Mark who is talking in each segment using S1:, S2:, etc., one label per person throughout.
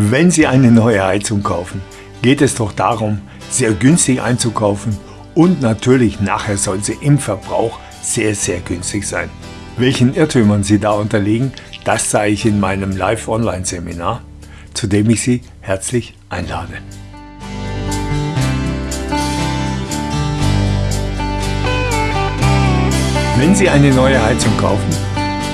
S1: Wenn Sie eine neue Heizung kaufen, geht es doch darum, sehr günstig einzukaufen und natürlich nachher soll sie im Verbrauch sehr, sehr günstig sein. Welchen Irrtümern Sie da unterliegen, das zeige ich in meinem Live-Online-Seminar, zu dem ich Sie herzlich einlade. Wenn Sie eine neue Heizung kaufen,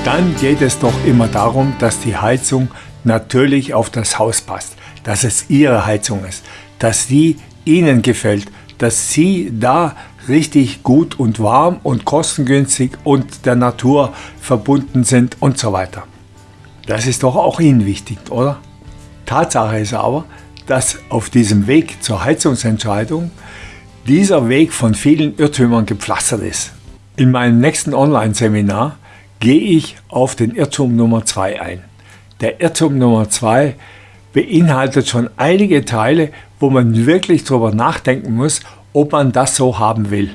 S1: dann geht es doch immer darum, dass die Heizung natürlich auf das Haus passt, dass es Ihre Heizung ist, dass die Ihnen gefällt, dass Sie da richtig gut und warm und kostengünstig und der Natur verbunden sind und so weiter. Das ist doch auch Ihnen wichtig, oder? Tatsache ist aber, dass auf diesem Weg zur Heizungsentscheidung dieser Weg von vielen Irrtümern gepflastert ist. In meinem nächsten Online-Seminar gehe ich auf den Irrtum Nummer 2 ein. Der Irrtum Nummer 2 beinhaltet schon einige Teile, wo man wirklich darüber nachdenken muss, ob man das so haben will.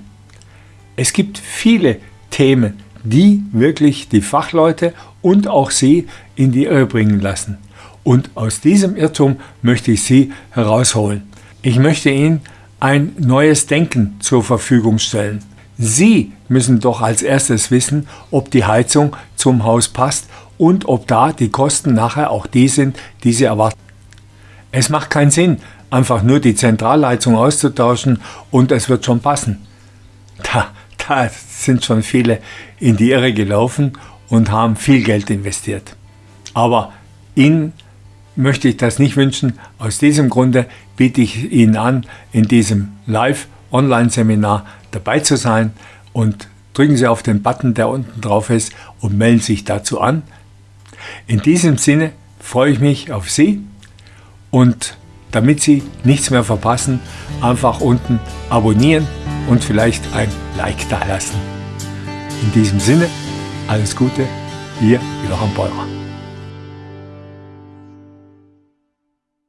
S1: Es gibt viele Themen, die wirklich die Fachleute und auch Sie in die Irre bringen lassen. Und aus diesem Irrtum möchte ich Sie herausholen. Ich möchte Ihnen ein neues Denken zur Verfügung stellen. Sie müssen doch als erstes wissen, ob die Heizung zum Haus passt und ob da die Kosten nachher auch die sind, die Sie erwarten. Es macht keinen Sinn, einfach nur die Zentralheizung auszutauschen und es wird schon passen. Da, da sind schon viele in die Irre gelaufen und haben viel Geld investiert. Aber Ihnen möchte ich das nicht wünschen. Aus diesem Grunde biete ich Ihnen an, in diesem Live-Online-Seminar dabei zu sein und drücken Sie auf den Button, der unten drauf ist und melden sich dazu an. In diesem Sinne freue ich mich auf Sie und damit Sie nichts mehr verpassen, einfach unten abonnieren und vielleicht ein Like da lassen. In diesem Sinne, alles Gute, Ihr Johann Beurer.